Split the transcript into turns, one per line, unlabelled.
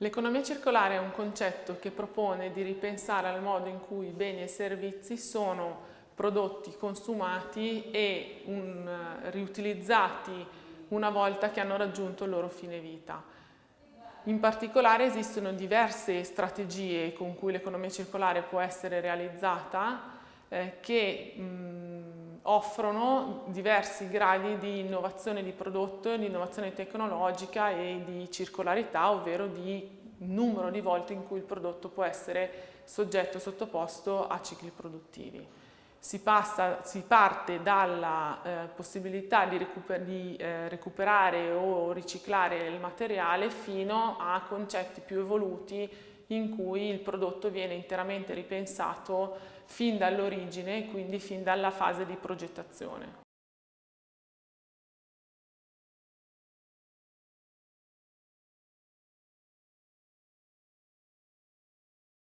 L'economia circolare è un concetto che propone di ripensare al modo in cui beni e servizi sono prodotti, consumati e un, riutilizzati una volta che hanno raggiunto il loro fine vita. In particolare esistono diverse strategie con cui l'economia circolare può essere realizzata eh, che mh, offrono diversi gradi di innovazione di prodotto, di innovazione tecnologica e di circolarità, ovvero di numero di volte in cui il prodotto può essere soggetto sottoposto a cicli produttivi. Si, passa, si parte dalla eh, possibilità di, recuper di eh, recuperare o riciclare il materiale fino a concetti più evoluti in cui il prodotto viene interamente ripensato fin dall'origine, quindi fin dalla fase di progettazione.